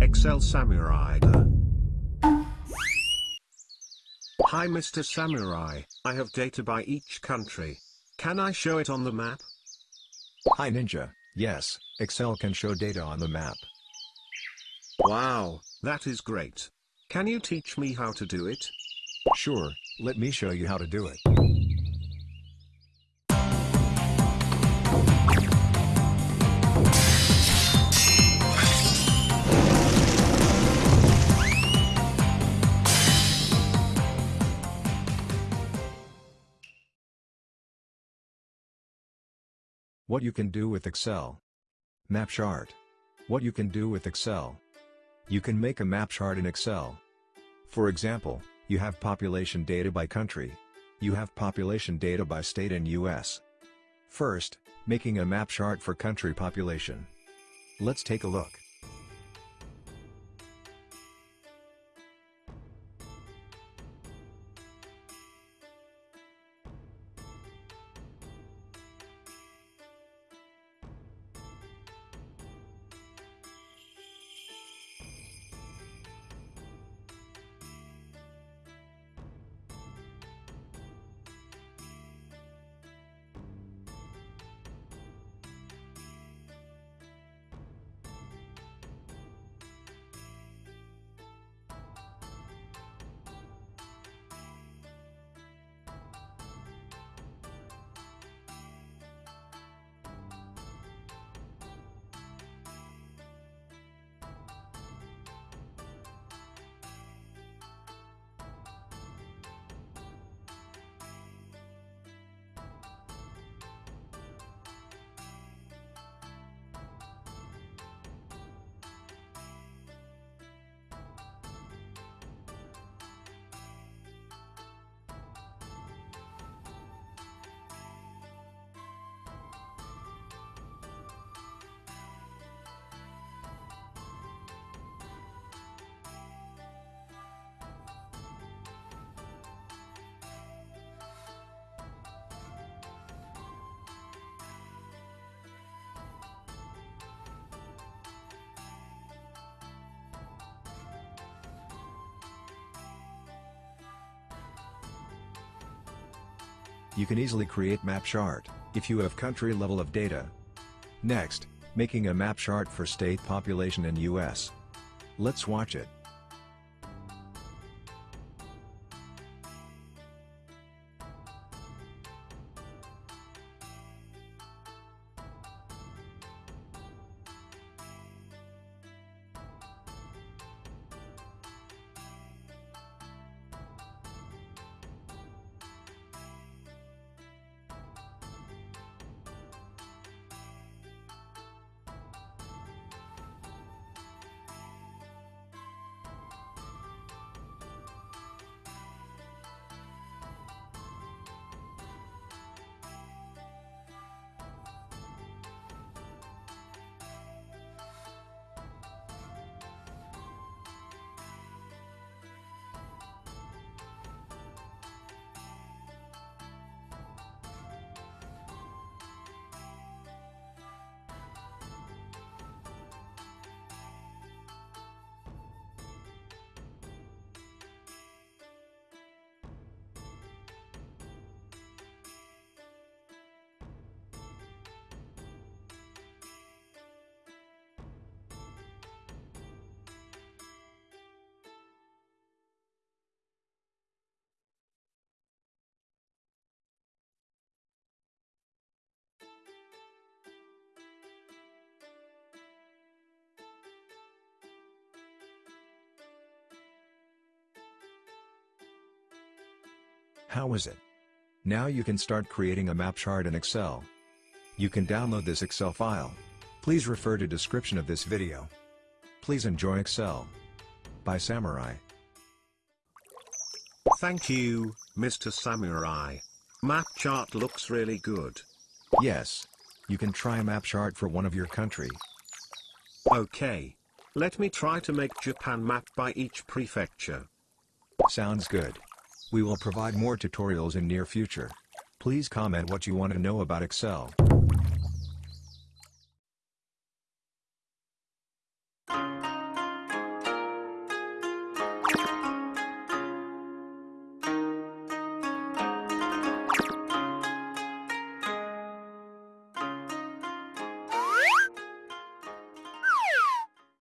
Excel Samurai. Hi Mr. Samurai, I have data by each country. Can I show it on the map? Hi Ninja, yes, Excel can show data on the map. Wow, that is great. Can you teach me how to do it? Sure, let me show you how to do it. What you can do with Excel. Map chart. What you can do with Excel. You can make a map chart in Excel. For example, you have population data by country. You have population data by state in US. First, making a map chart for country population. Let's take a look. You can easily create map chart, if you have country level of data. Next, making a map chart for state population in US. Let's watch it. How is it? Now you can start creating a map chart in Excel. You can download this Excel file. Please refer to description of this video. Please enjoy Excel. By Samurai. Thank you, Mr. Samurai. Map chart looks really good. Yes. You can try a map chart for one of your country. Okay. Let me try to make Japan map by each prefecture. Sounds good. We will provide more tutorials in near future. Please comment what you want to know about Excel.